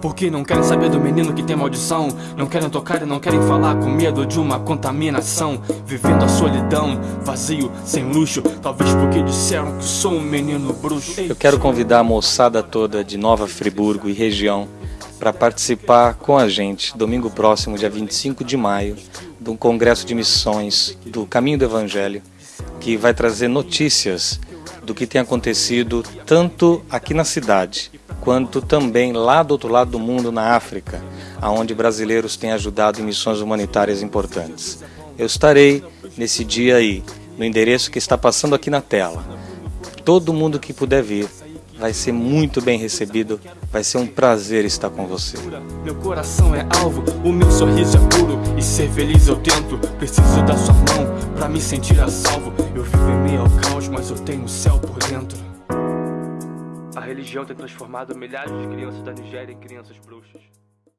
Porque não querem saber do menino que tem maldição. Não querem tocar e não querem falar com medo de uma contaminação. Vivendo a solidão, vazio, sem luxo. Talvez porque disseram que sou um menino bruxo. Eu quero convidar a moçada toda de Nova Friburgo e região para participar com a gente domingo próximo, dia 25 de maio, de um congresso de missões do Caminho do Evangelho, que vai trazer notícias do que tem acontecido tanto aqui na cidade quanto também lá do outro lado do mundo, na África, aonde brasileiros têm ajudado em missões humanitárias importantes. Eu estarei nesse dia aí, no endereço que está passando aqui na tela. Todo mundo que puder vir vai ser muito bem recebido, vai ser um prazer estar com você. Meu coração é alvo, o meu sorriso é puro e ser feliz eu tento. Preciso da sua mão para me sentir a salvo. Eu vivo em meio ao caos, mas eu tenho o céu por dentro. Religião tem transformado milhares de crianças da Nigéria em crianças bruxas.